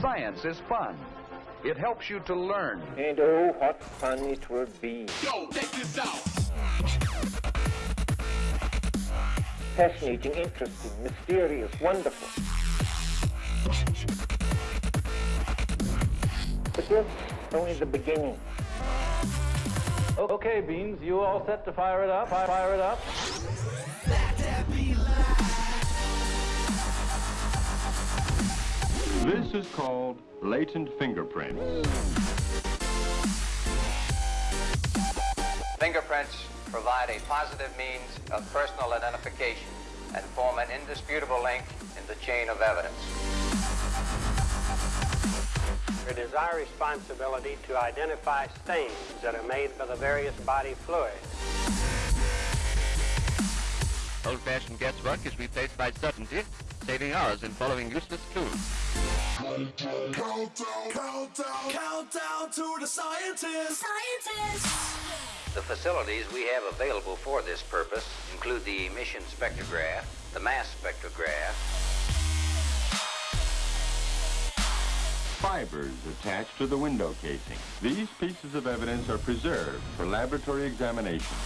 Science is fun. It helps you to learn. And oh, what fun it would be. Yo, check this out. Fascinating, interesting, mysterious, wonderful. But this is only the beginning. Okay, Beans, you all set to fire it up? Fire it up. This is called latent fingerprints. Fingerprints provide a positive means of personal identification and form an indisputable link in the chain of evidence. It is our responsibility to identify stains that are made by the various body fluids. Old-fashioned guesswork is replaced by certainty, saving hours in following useless clues. Countdown, countdown, countdown to the scientists. Scientists! The facilities we have available for this purpose include the emission spectrograph, the mass spectrograph, Fibers attached to the window casing. These pieces of evidence are preserved for laboratory examination.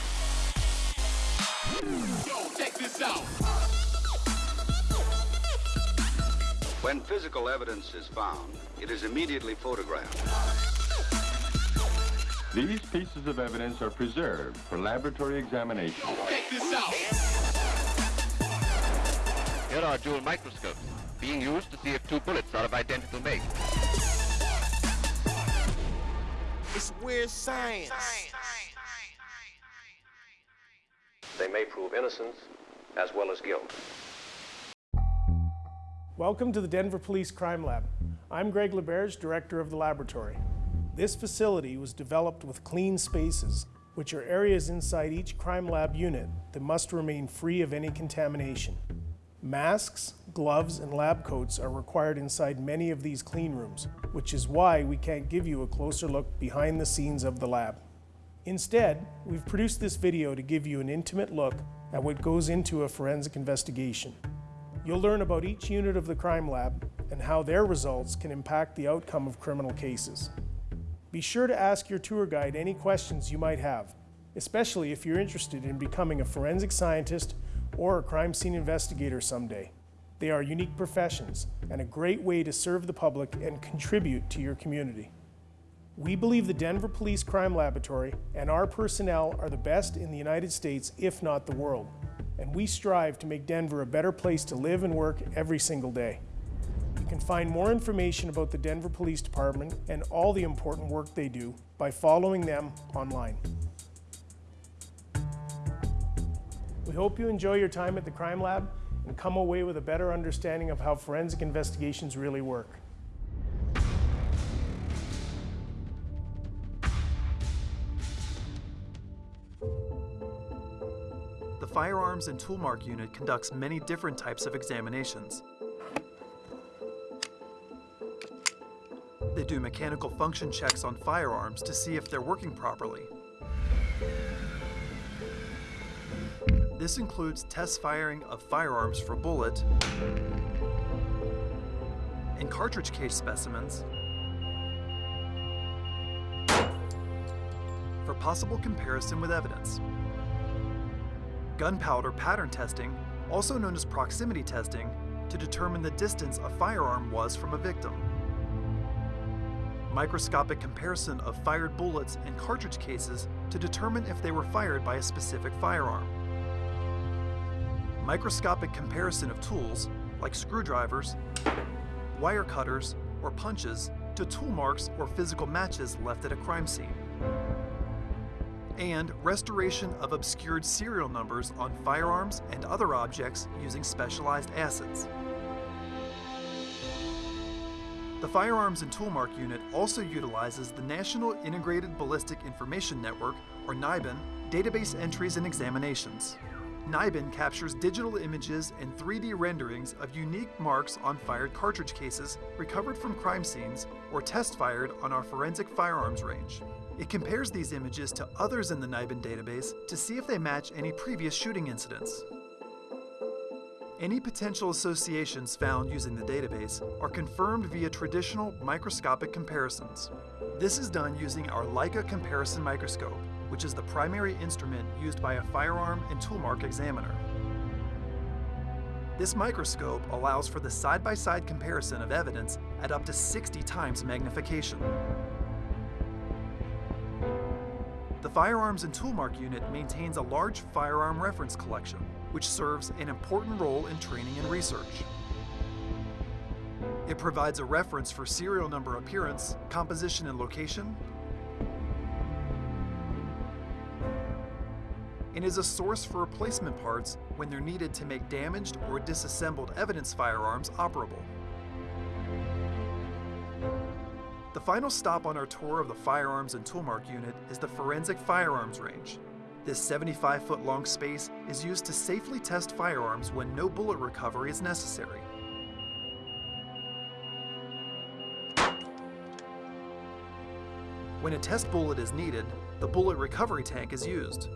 Yo, check this out. When physical evidence is found, it is immediately photographed. These pieces of evidence are preserved for laboratory examination. Check this out. Here are dual microscopes, being used to see if two bullets are of identical make. It's weird science. They may prove innocence as well as guilt. Welcome to the Denver Police Crime Lab. I'm Greg LaBerge, director of the laboratory. This facility was developed with clean spaces, which are areas inside each crime lab unit that must remain free of any contamination. Masks, gloves, and lab coats are required inside many of these clean rooms, which is why we can't give you a closer look behind the scenes of the lab. Instead, we've produced this video to give you an intimate look at what goes into a forensic investigation. You'll learn about each unit of the crime lab and how their results can impact the outcome of criminal cases. Be sure to ask your tour guide any questions you might have, especially if you're interested in becoming a forensic scientist or a crime scene investigator someday. They are unique professions and a great way to serve the public and contribute to your community. We believe the Denver Police Crime Laboratory and our personnel are the best in the United States, if not the world. And we strive to make Denver a better place to live and work every single day. You can find more information about the Denver Police Department and all the important work they do by following them online. We hope you enjoy your time at the Crime Lab and come away with a better understanding of how forensic investigations really work. Firearms and Toolmark Unit conducts many different types of examinations. They do mechanical function checks on firearms to see if they're working properly. This includes test firing of firearms for bullet and cartridge case specimens for possible comparison with evidence. Gunpowder pattern testing, also known as proximity testing, to determine the distance a firearm was from a victim. Microscopic comparison of fired bullets and cartridge cases to determine if they were fired by a specific firearm. Microscopic comparison of tools, like screwdrivers, wire cutters, or punches, to tool marks or physical matches left at a crime scene and restoration of obscured serial numbers on firearms and other objects using specialized acids. The Firearms and Toolmark Unit also utilizes the National Integrated Ballistic Information Network, or NIBIN, database entries and examinations. NIBIN captures digital images and 3D renderings of unique marks on fired cartridge cases recovered from crime scenes or test fired on our forensic firearms range. It compares these images to others in the NIBIN database to see if they match any previous shooting incidents. Any potential associations found using the database are confirmed via traditional microscopic comparisons. This is done using our Leica comparison microscope, which is the primary instrument used by a firearm and toolmark examiner. This microscope allows for the side-by-side comparison of evidence at up to 60 times magnification. The Firearms and Toolmark Unit maintains a large firearm reference collection, which serves an important role in training and research. It provides a reference for serial number appearance, composition and location, and is a source for replacement parts when they're needed to make damaged or disassembled evidence firearms operable. The final stop on our tour of the Firearms and Toolmark Unit is the Forensic Firearms Range. This 75 foot long space is used to safely test firearms when no bullet recovery is necessary. When a test bullet is needed, the bullet recovery tank is used.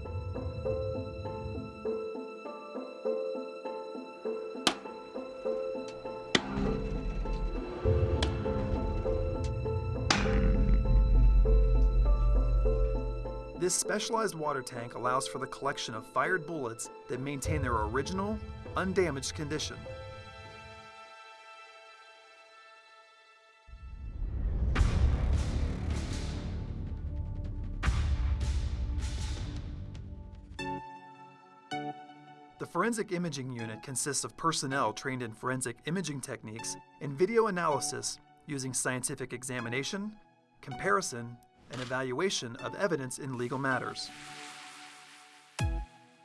This specialized water tank allows for the collection of fired bullets that maintain their original, undamaged condition. The Forensic Imaging Unit consists of personnel trained in forensic imaging techniques and video analysis using scientific examination, comparison, and evaluation of evidence in legal matters.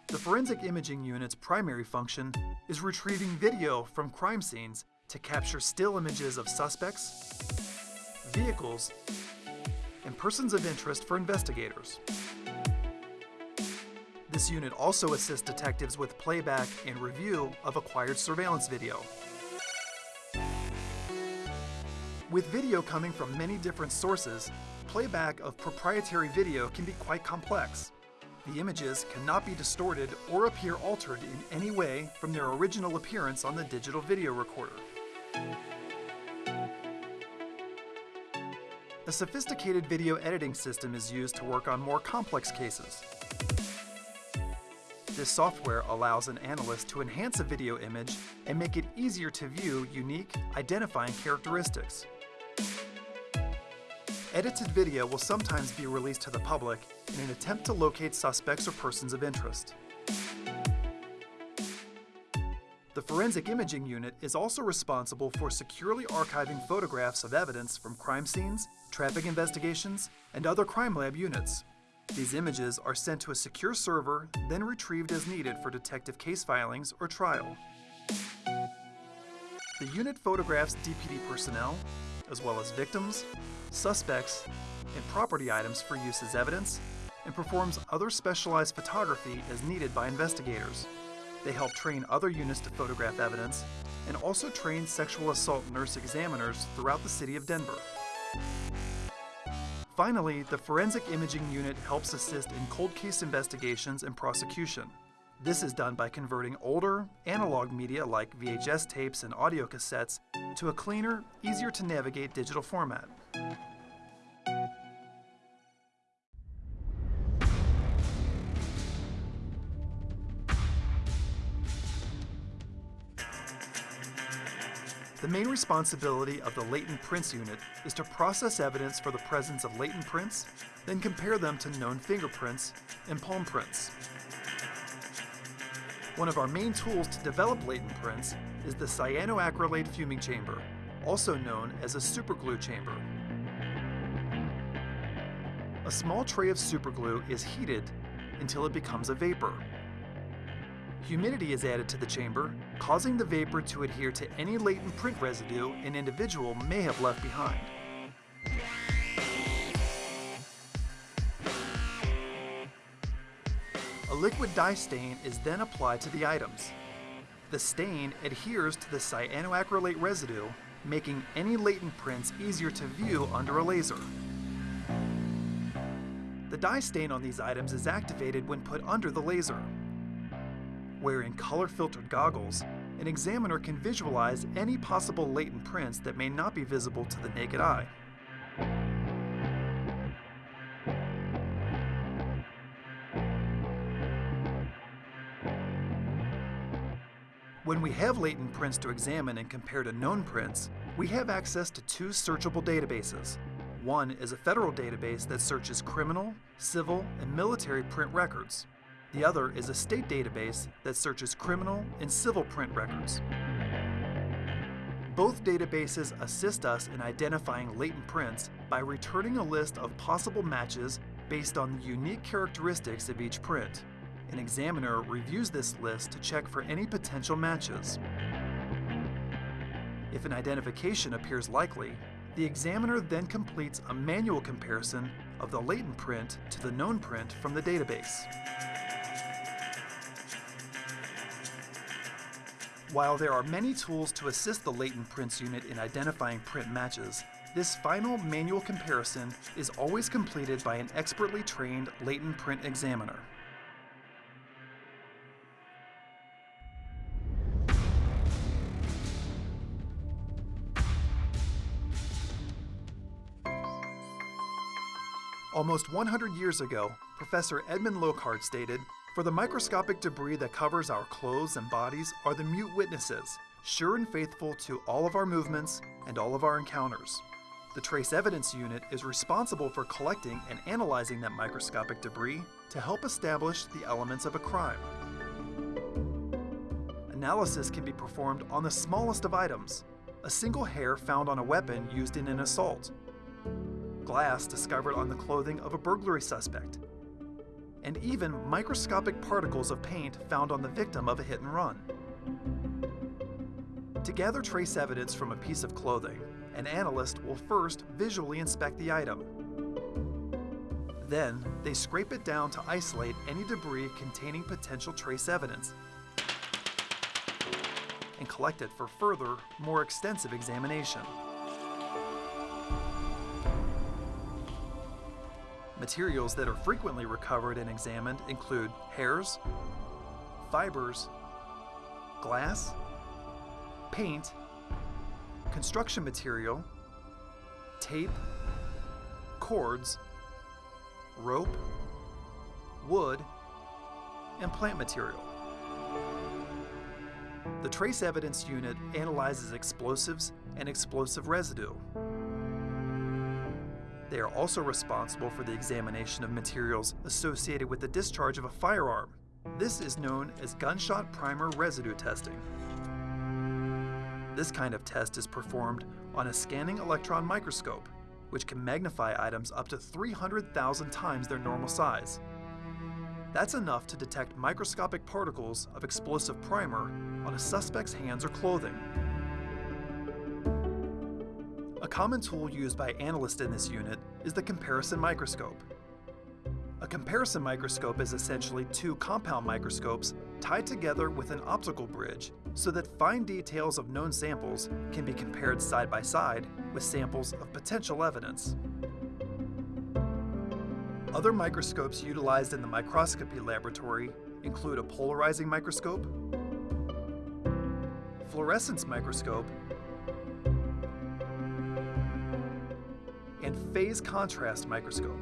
The Forensic Imaging Unit's primary function is retrieving video from crime scenes to capture still images of suspects, vehicles, and persons of interest for investigators. This unit also assists detectives with playback and review of acquired surveillance video. With video coming from many different sources, playback of proprietary video can be quite complex. The images cannot be distorted or appear altered in any way from their original appearance on the digital video recorder. A sophisticated video editing system is used to work on more complex cases. This software allows an analyst to enhance a video image and make it easier to view unique, identifying characteristics. Edited video will sometimes be released to the public in an attempt to locate suspects or persons of interest. The Forensic Imaging Unit is also responsible for securely archiving photographs of evidence from crime scenes, traffic investigations, and other crime lab units. These images are sent to a secure server, then retrieved as needed for detective case filings or trial. The unit photographs DPD personnel, as well as victims, suspects, and property items for use as evidence, and performs other specialized photography as needed by investigators. They help train other units to photograph evidence, and also train sexual assault nurse examiners throughout the city of Denver. Finally, the Forensic Imaging Unit helps assist in cold case investigations and prosecution. This is done by converting older, analog media like VHS tapes and audio cassettes to a cleaner, easier to navigate digital format. The main responsibility of the latent prints unit is to process evidence for the presence of latent prints, then compare them to known fingerprints and palm prints. One of our main tools to develop latent prints is the cyanoacrylate fuming chamber, also known as a superglue chamber. A small tray of superglue is heated until it becomes a vapor. Humidity is added to the chamber, causing the vapor to adhere to any latent print residue an individual may have left behind. Liquid dye stain is then applied to the items. The stain adheres to the cyanoacrylate residue, making any latent prints easier to view under a laser. The dye stain on these items is activated when put under the laser. Wearing color-filtered goggles, an examiner can visualize any possible latent prints that may not be visible to the naked eye. When we have latent prints to examine and compare to known prints, we have access to two searchable databases. One is a federal database that searches criminal, civil, and military print records. The other is a state database that searches criminal and civil print records. Both databases assist us in identifying latent prints by returning a list of possible matches based on the unique characteristics of each print. An examiner reviews this list to check for any potential matches. If an identification appears likely, the examiner then completes a manual comparison of the latent print to the known print from the database. While there are many tools to assist the latent prints unit in identifying print matches, this final manual comparison is always completed by an expertly trained latent print examiner. Almost 100 years ago, Professor Edmond Locard stated, For the microscopic debris that covers our clothes and bodies are the mute witnesses, sure and faithful to all of our movements and all of our encounters. The Trace Evidence Unit is responsible for collecting and analyzing that microscopic debris to help establish the elements of a crime. Analysis can be performed on the smallest of items, a single hair found on a weapon used in an assault, glass discovered on the clothing of a burglary suspect, and even microscopic particles of paint found on the victim of a hit and run. To gather trace evidence from a piece of clothing, an analyst will first visually inspect the item. Then, they scrape it down to isolate any debris containing potential trace evidence and collect it for further, more extensive examination. Materials that are frequently recovered and examined include hairs, fibers, glass, paint, construction material, tape, cords, rope, wood, and plant material. The Trace Evidence Unit analyzes explosives and explosive residue. They are also responsible for the examination of materials associated with the discharge of a firearm. This is known as gunshot primer residue testing. This kind of test is performed on a scanning electron microscope, which can magnify items up to 300,000 times their normal size. That's enough to detect microscopic particles of explosive primer on a suspect's hands or clothing. A common tool used by analysts in this unit is the comparison microscope. A comparison microscope is essentially two compound microscopes tied together with an optical bridge so that fine details of known samples can be compared side by side with samples of potential evidence. Other microscopes utilized in the microscopy laboratory include a polarizing microscope, fluorescence microscope, phase contrast microscope.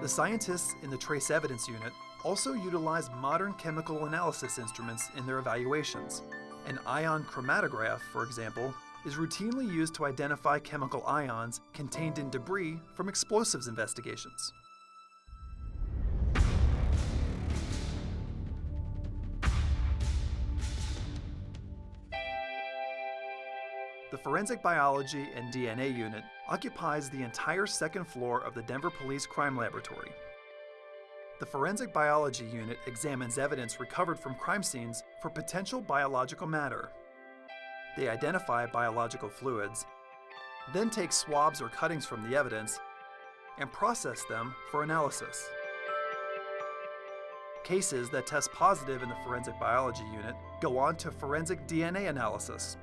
The scientists in the Trace Evidence Unit also utilize modern chemical analysis instruments in their evaluations. An ion chromatograph, for example, is routinely used to identify chemical ions contained in debris from explosives investigations. The Forensic Biology and DNA Unit occupies the entire second floor of the Denver Police Crime Laboratory. The Forensic Biology Unit examines evidence recovered from crime scenes for potential biological matter. They identify biological fluids, then take swabs or cuttings from the evidence and process them for analysis. Cases that test positive in the Forensic Biology Unit go on to forensic DNA analysis,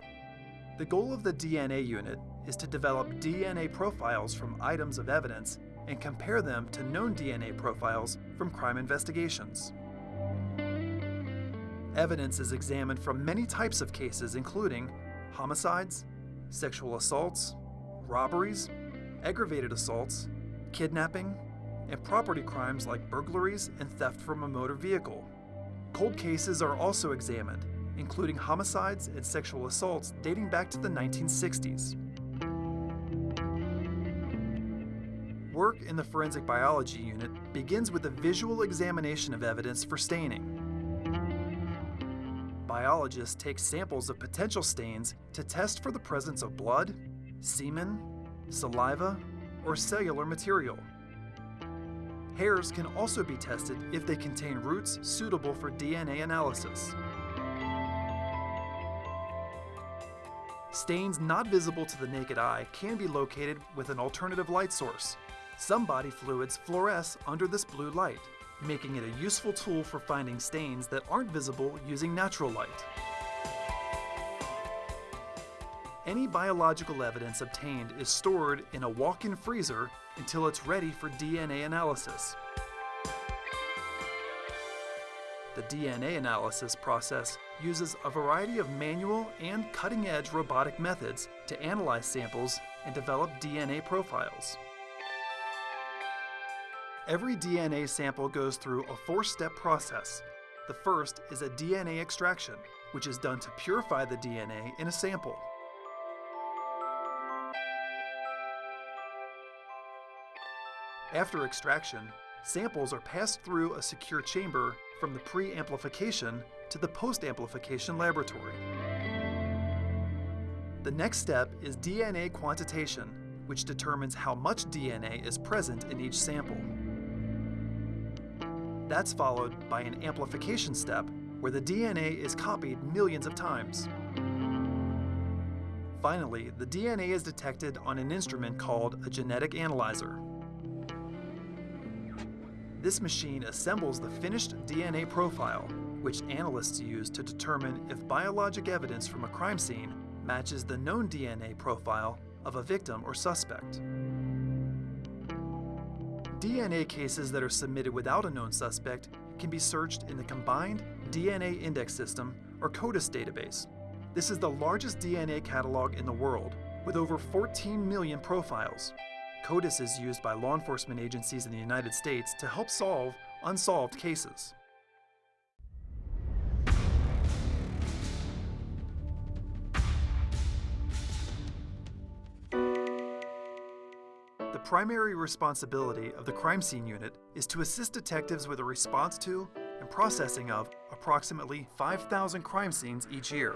the goal of the DNA unit is to develop DNA profiles from items of evidence and compare them to known DNA profiles from crime investigations. Evidence is examined from many types of cases, including homicides, sexual assaults, robberies, aggravated assaults, kidnapping, and property crimes like burglaries and theft from a motor vehicle. Cold cases are also examined, including homicides and sexual assaults dating back to the 1960s. Work in the forensic biology unit begins with a visual examination of evidence for staining. Biologists take samples of potential stains to test for the presence of blood, semen, saliva, or cellular material. Hairs can also be tested if they contain roots suitable for DNA analysis. Stains not visible to the naked eye can be located with an alternative light source. Some body fluids fluoresce under this blue light, making it a useful tool for finding stains that aren't visible using natural light. Any biological evidence obtained is stored in a walk-in freezer until it's ready for DNA analysis. DNA analysis process uses a variety of manual and cutting-edge robotic methods to analyze samples and develop DNA profiles. Every DNA sample goes through a four-step process. The first is a DNA extraction, which is done to purify the DNA in a sample. After extraction, samples are passed through a secure chamber from the pre-amplification to the post-amplification laboratory. The next step is DNA quantitation, which determines how much DNA is present in each sample. That's followed by an amplification step where the DNA is copied millions of times. Finally, the DNA is detected on an instrument called a genetic analyzer. This machine assembles the finished DNA profile, which analysts use to determine if biologic evidence from a crime scene matches the known DNA profile of a victim or suspect. DNA cases that are submitted without a known suspect can be searched in the Combined DNA Index System, or CODIS database. This is the largest DNA catalog in the world, with over 14 million profiles. CODIS is used by law enforcement agencies in the United States to help solve unsolved cases. The primary responsibility of the crime scene unit is to assist detectives with a response to and processing of approximately 5,000 crime scenes each year.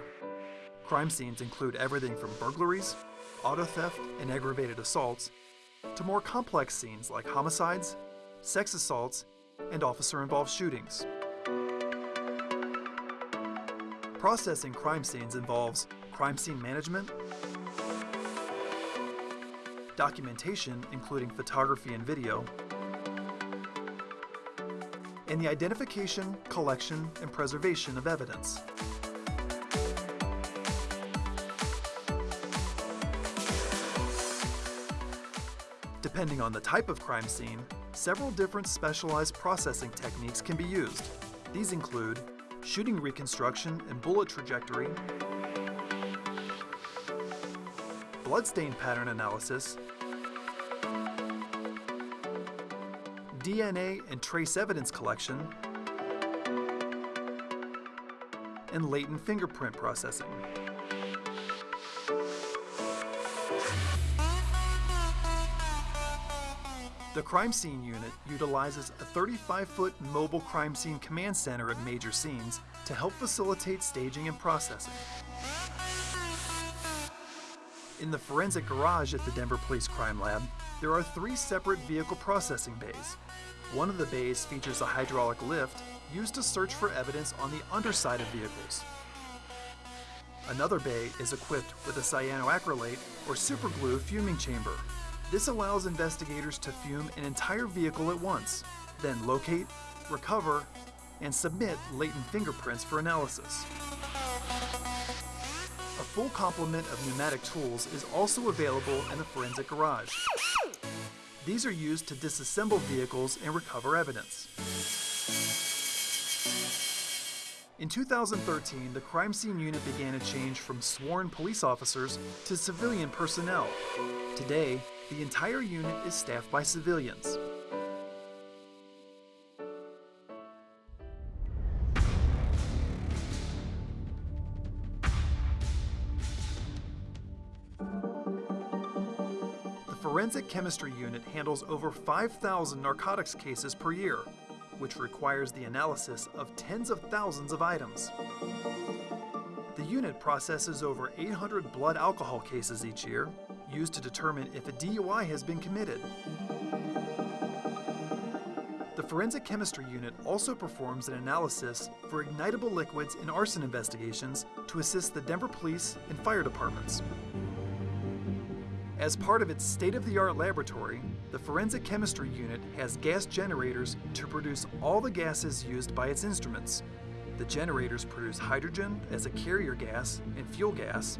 Crime scenes include everything from burglaries, auto theft, and aggravated assaults, to more complex scenes like homicides, sex assaults, and officer-involved shootings. Processing crime scenes involves crime scene management, documentation including photography and video, and the identification, collection, and preservation of evidence. Depending on the type of crime scene, several different specialized processing techniques can be used. These include shooting reconstruction and bullet trajectory, bloodstain pattern analysis, DNA and trace evidence collection, and latent fingerprint processing. The Crime Scene Unit utilizes a 35-foot mobile crime scene command center at major scenes to help facilitate staging and processing. In the forensic garage at the Denver Police Crime Lab, there are three separate vehicle processing bays. One of the bays features a hydraulic lift used to search for evidence on the underside of vehicles. Another bay is equipped with a cyanoacrylate or superglue fuming chamber. This allows investigators to fume an entire vehicle at once, then locate, recover, and submit latent fingerprints for analysis. A full complement of pneumatic tools is also available in the forensic garage. These are used to disassemble vehicles and recover evidence. In 2013, the crime scene unit began a change from sworn police officers to civilian personnel. Today, the entire unit is staffed by civilians. The Forensic Chemistry Unit handles over 5,000 narcotics cases per year, which requires the analysis of tens of thousands of items. The unit processes over 800 blood alcohol cases each year, used to determine if a DUI has been committed. The Forensic Chemistry Unit also performs an analysis for ignitable liquids in arson investigations to assist the Denver Police and Fire Departments. As part of its state of the art laboratory, the Forensic Chemistry Unit has gas generators to produce all the gases used by its instruments. The generators produce hydrogen as a carrier gas and fuel gas,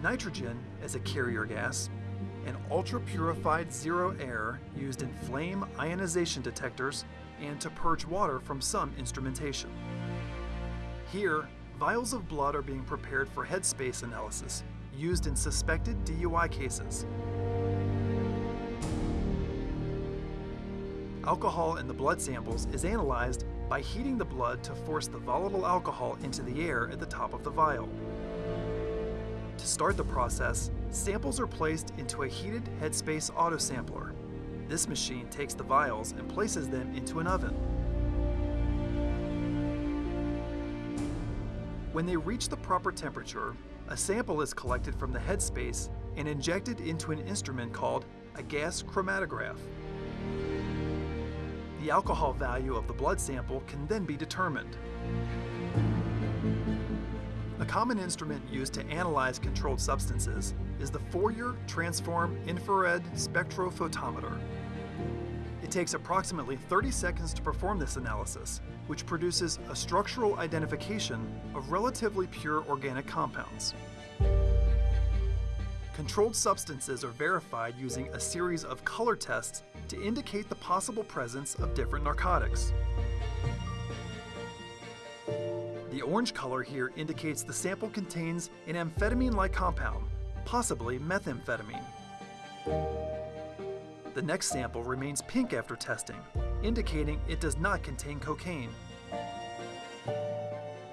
nitrogen as a carrier gas, and ultra purified zero air used in flame ionization detectors and to purge water from some instrumentation. Here, vials of blood are being prepared for headspace analysis used in suspected DUI cases. Alcohol in the blood samples is analyzed by heating the blood to force the volatile alcohol into the air at the top of the vial. To start the process, samples are placed into a heated headspace autosampler. This machine takes the vials and places them into an oven. When they reach the proper temperature, a sample is collected from the headspace and injected into an instrument called a gas chromatograph. The alcohol value of the blood sample can then be determined. A common instrument used to analyze controlled substances is the Fourier Transform Infrared Spectrophotometer. It takes approximately 30 seconds to perform this analysis, which produces a structural identification of relatively pure organic compounds. Controlled substances are verified using a series of color tests to indicate the possible presence of different narcotics. The orange color here indicates the sample contains an amphetamine-like compound, possibly methamphetamine. The next sample remains pink after testing, indicating it does not contain cocaine.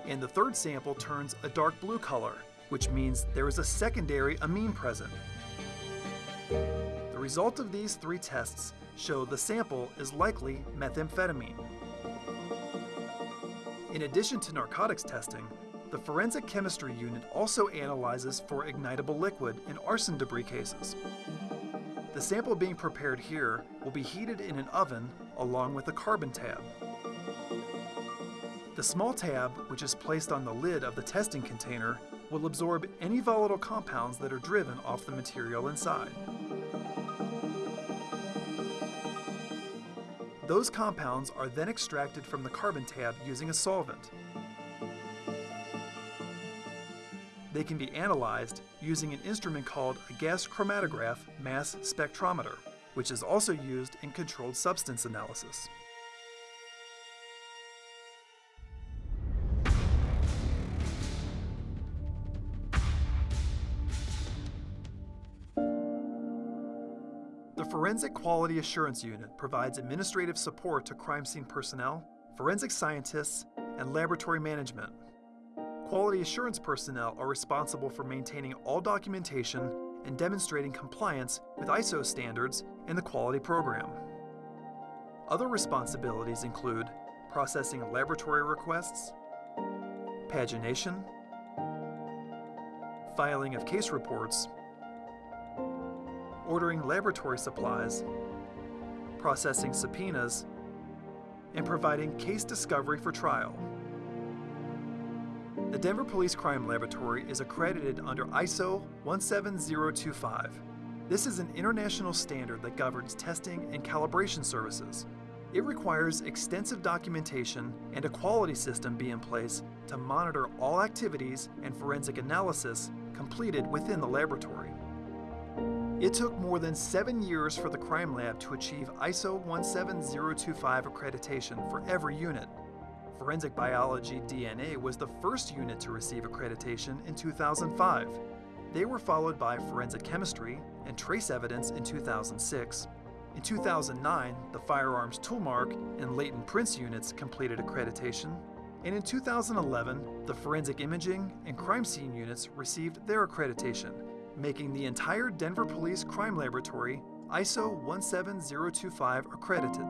And the third sample turns a dark blue color, which means there is a secondary amine present. The result of these three tests show the sample is likely methamphetamine. In addition to narcotics testing, the Forensic Chemistry Unit also analyzes for ignitable liquid in arson debris cases. The sample being prepared here will be heated in an oven along with a carbon tab. The small tab, which is placed on the lid of the testing container, will absorb any volatile compounds that are driven off the material inside. Those compounds are then extracted from the carbon tab using a solvent. They can be analyzed using an instrument called a gas chromatograph mass spectrometer, which is also used in controlled substance analysis. Forensic Quality Assurance Unit provides administrative support to crime scene personnel, forensic scientists, and laboratory management. Quality assurance personnel are responsible for maintaining all documentation and demonstrating compliance with ISO standards and the quality program. Other responsibilities include processing laboratory requests, pagination, filing of case reports, ordering laboratory supplies, processing subpoenas, and providing case discovery for trial. The Denver Police Crime Laboratory is accredited under ISO 17025. This is an international standard that governs testing and calibration services. It requires extensive documentation and a quality system be in place to monitor all activities and forensic analysis completed within the laboratory. It took more than seven years for the crime lab to achieve ISO 17025 accreditation for every unit. Forensic Biology DNA was the first unit to receive accreditation in 2005. They were followed by Forensic Chemistry and Trace Evidence in 2006. In 2009, the Firearms Toolmark and Latent Prints units completed accreditation. And in 2011, the Forensic Imaging and Crime Scene units received their accreditation, making the entire Denver Police Crime Laboratory ISO 17025 accredited.